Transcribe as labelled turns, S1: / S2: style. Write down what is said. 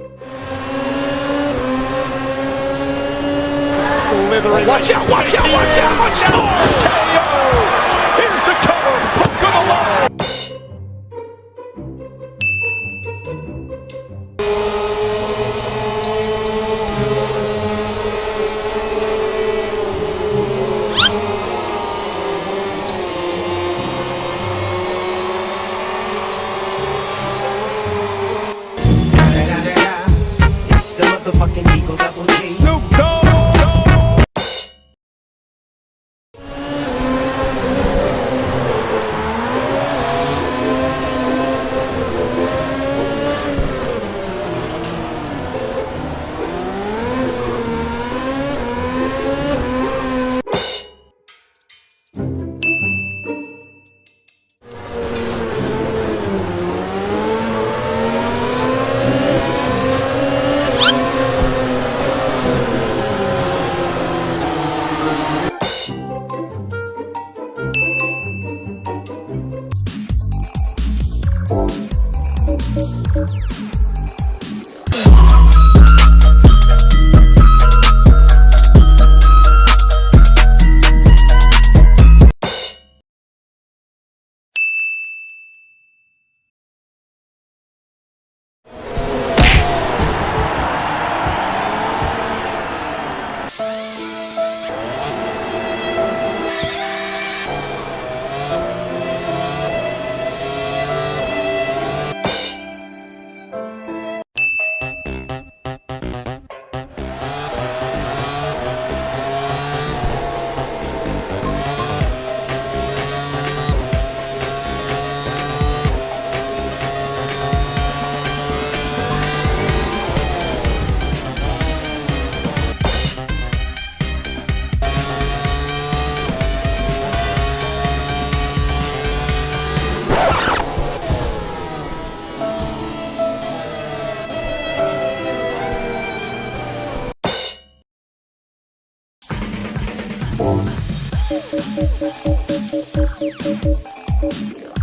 S1: Slithering.
S2: Watch out, watch out, watch out!
S3: Snoop Thank you.